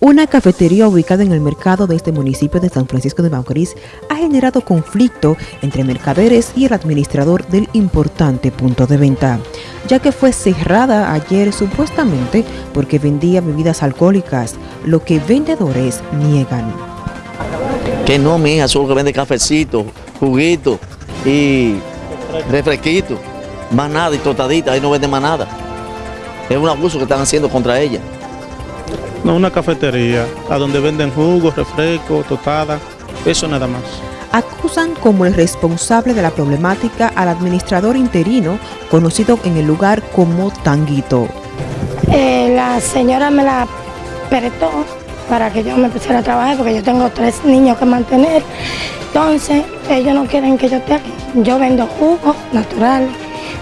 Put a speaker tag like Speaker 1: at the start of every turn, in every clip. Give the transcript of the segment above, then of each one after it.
Speaker 1: Una cafetería ubicada en el mercado de este municipio de San Francisco de Macorís ha generado conflicto entre mercaderes y el administrador del importante punto de venta, ya que fue cerrada ayer supuestamente porque vendía bebidas alcohólicas, lo que vendedores niegan.
Speaker 2: Que no, mi hija, solo que vende cafecito, juguito y refresquito, más nada y tostadita, ahí no vende más nada. Es un abuso que están haciendo contra ella.
Speaker 3: No, una cafetería, a donde venden jugos, refrescos, tostadas, eso nada más.
Speaker 1: Acusan como el responsable de la problemática al administrador interino, conocido en el lugar como Tanguito.
Speaker 4: Eh, la señora me la prestó para que yo me empezara a trabajar porque yo tengo tres niños que mantener. Entonces, ellos no quieren que yo esté aquí. Yo vendo jugos naturales,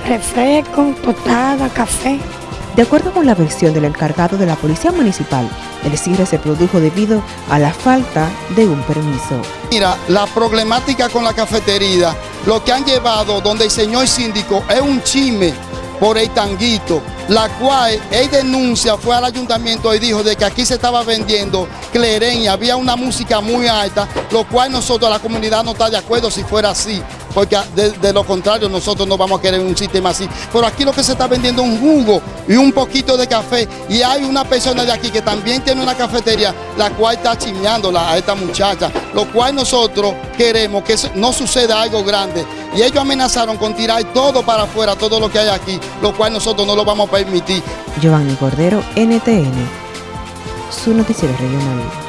Speaker 4: refrescos, tostadas, café.
Speaker 1: De acuerdo con la versión del encargado de la Policía Municipal, el cierre se produjo debido a la falta de un permiso.
Speaker 5: Mira, la problemática con la cafetería, lo que han llevado donde el señor síndico es un chisme por el tanguito, la cual él denuncia, fue al ayuntamiento y dijo de que aquí se estaba vendiendo cleren y había una música muy alta, lo cual nosotros, la comunidad no está de acuerdo si fuera así porque de, lo contrario nosotros no vamos a querer un sistema así. Pero aquí lo que se está vendiendo es un jugo y un poquito de café y hay una persona de aquí que también tiene una cafetería, la cual está chimeándola a esta muchacha, lo cual nosotros queremos que no suceda algo grande. Y ellos amenazaron con tirar todo para afuera, todo lo que hay aquí, lo cual nosotros no lo vamos a permitir.
Speaker 1: Giovanni Cordero, NTN, su noticiero regional.